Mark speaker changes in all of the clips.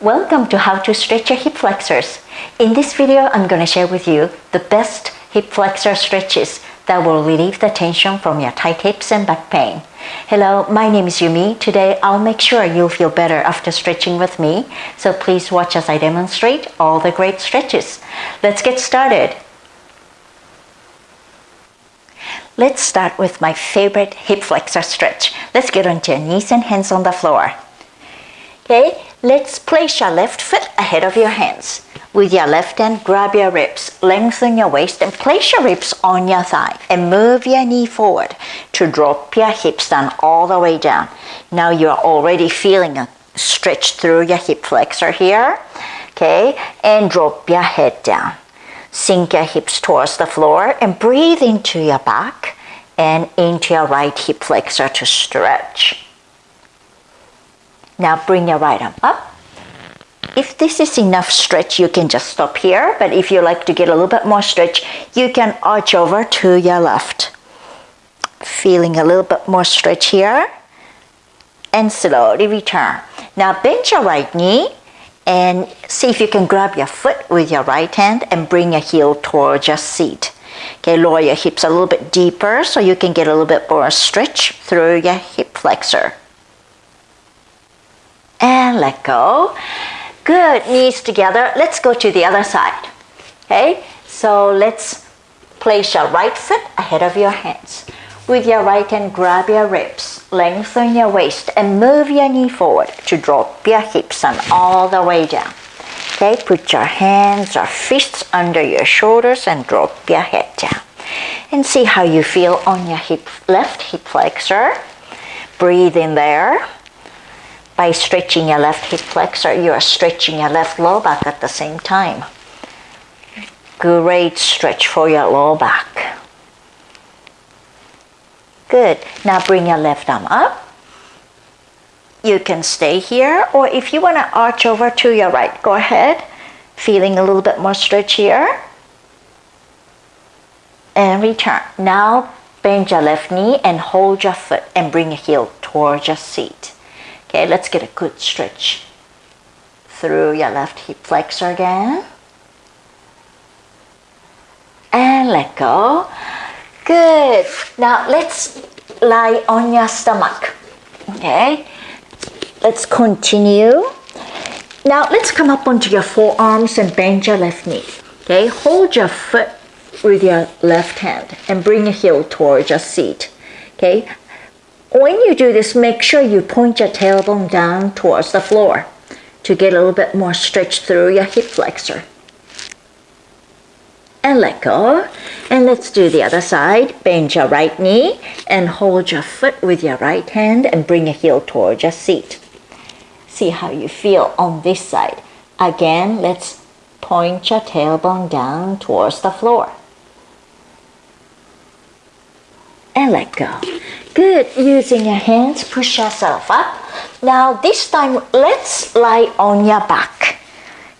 Speaker 1: Welcome to how to stretch your hip flexors. In this video, I'm going to share with you the best hip flexor stretches that will relieve the tension from your tight hips and back pain. Hello, my name is Yumi. Today, I'll make sure you'll feel better after stretching with me. So please watch as I demonstrate all the great stretches. Let's get started. Let's start with my favorite hip flexor stretch. Let's get onto your knees and hands on the floor. Okay, let's place your left foot ahead of your hands. With your left hand, grab your ribs, lengthen your waist and place your ribs on your thigh and move your knee forward to drop your hips down all the way down. Now you're already feeling a stretch through your hip flexor here. Okay, and drop your head down. Sink your hips towards the floor and breathe into your back and into your right hip flexor to stretch. Now bring your right arm up. If this is enough stretch, you can just stop here. But if you like to get a little bit more stretch, you can arch over to your left. Feeling a little bit more stretch here. And slowly return. Now bend your right knee and see if you can grab your foot with your right hand and bring your heel towards your seat. Okay, lower your hips a little bit deeper so you can get a little bit more stretch through your hip flexor and let go. Good, knees together. Let's go to the other side. Okay, so let's place your right foot ahead of your hands. With your right hand, grab your ribs, lengthen your waist, and move your knee forward to drop your hips and all the way down. Okay, put your hands or fists under your shoulders and drop your head down. And see how you feel on your hip, left hip flexor. Breathe in there. By stretching your left hip flexor, you are stretching your left low back at the same time. Great stretch for your low back. Good. Now bring your left arm up. You can stay here, or if you want to arch over to your right, go ahead. Feeling a little bit more stretch here. And return. Now bend your left knee and hold your foot and bring your heel towards your seat. Okay, let's get a good stretch through your left hip flexor again. And let go. Good. Now let's lie on your stomach. Okay, let's continue. Now let's come up onto your forearms and bend your left knee. Okay, hold your foot with your left hand and bring your heel towards your seat. Okay, when you do this, make sure you point your tailbone down towards the floor to get a little bit more stretch through your hip flexor. And let go. And let's do the other side. Bend your right knee and hold your foot with your right hand and bring your heel towards your seat. See how you feel on this side. Again, let's point your tailbone down towards the floor. And let go. Good. Using your hands, push yourself up. Now this time, let's lie on your back.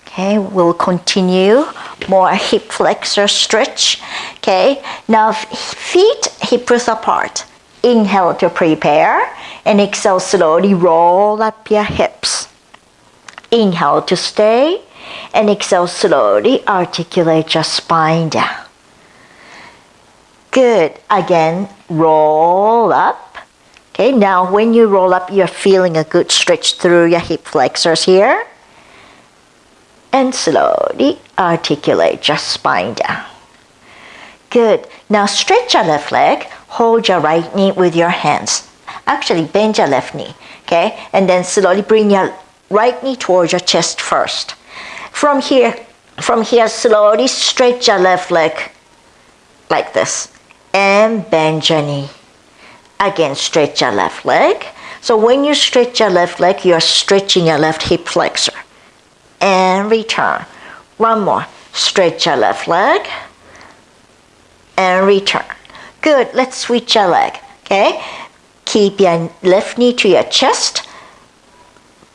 Speaker 1: Okay, we'll continue more hip flexor stretch. Okay, now feet hip width apart. Inhale to prepare and exhale slowly roll up your hips. Inhale to stay and exhale slowly articulate your spine down. Good. Again, roll up. Okay, now when you roll up, you're feeling a good stretch through your hip flexors here. And slowly articulate your spine down. Good. Now stretch your left leg. Hold your right knee with your hands. Actually, bend your left knee. Okay, and then slowly bring your right knee towards your chest first. From here, from here, slowly stretch your left leg like this and bend your knee. Again, stretch your left leg. So when you stretch your left leg, you're stretching your left hip flexor. And return. One more. Stretch your left leg. And return. Good. Let's switch your leg. Okay? Keep your left knee to your chest.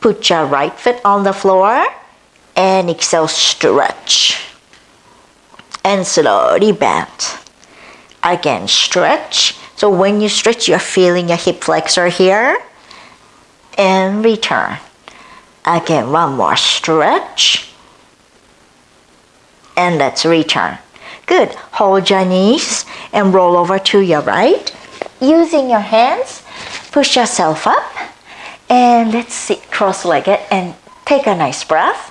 Speaker 1: Put your right foot on the floor. And exhale, stretch. And slowly bend. Again, stretch. So when you stretch, you're feeling your hip flexor here. And return. Again, one more stretch. And let's return. Good. Hold your knees and roll over to your right. Using your hands, push yourself up. And let's sit cross-legged and take a nice breath.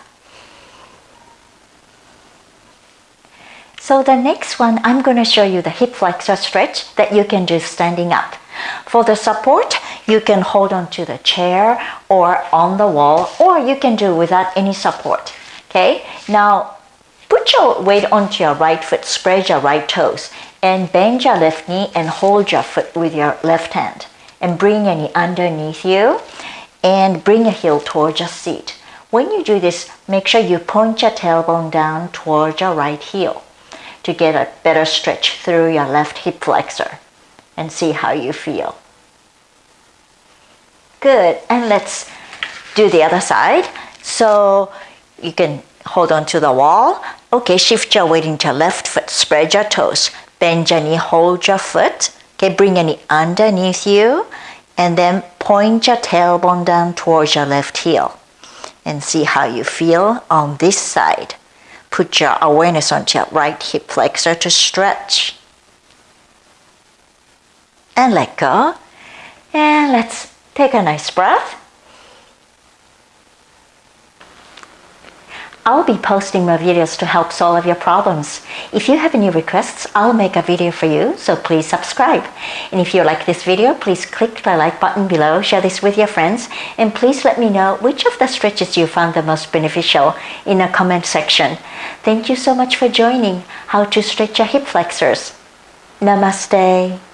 Speaker 1: So the next one, I'm going to show you the hip flexor stretch that you can do standing up. For the support, you can hold on to the chair or on the wall, or you can do without any support. Okay, now put your weight onto your right foot, spread your right toes, and bend your left knee and hold your foot with your left hand. And bring your knee underneath you and bring your heel towards your seat. When you do this, make sure you point your tailbone down towards your right heel to get a better stretch through your left hip flexor and see how you feel. Good, and let's do the other side. So you can hold on to the wall. Okay, shift your weight into left foot, spread your toes, bend your knee, hold your foot. Okay, bring your knee underneath you and then point your tailbone down towards your left heel and see how you feel on this side. Put your awareness onto your right hip flexor to stretch. And let go. And let's take a nice breath. I'll be posting more videos to help solve your problems. If you have any requests, I'll make a video for you, so please subscribe. And if you like this video, please click the like button below, share this with your friends, and please let me know which of the stretches you found the most beneficial in the comment section. Thank you so much for joining How to Stretch Your Hip Flexors. Namaste.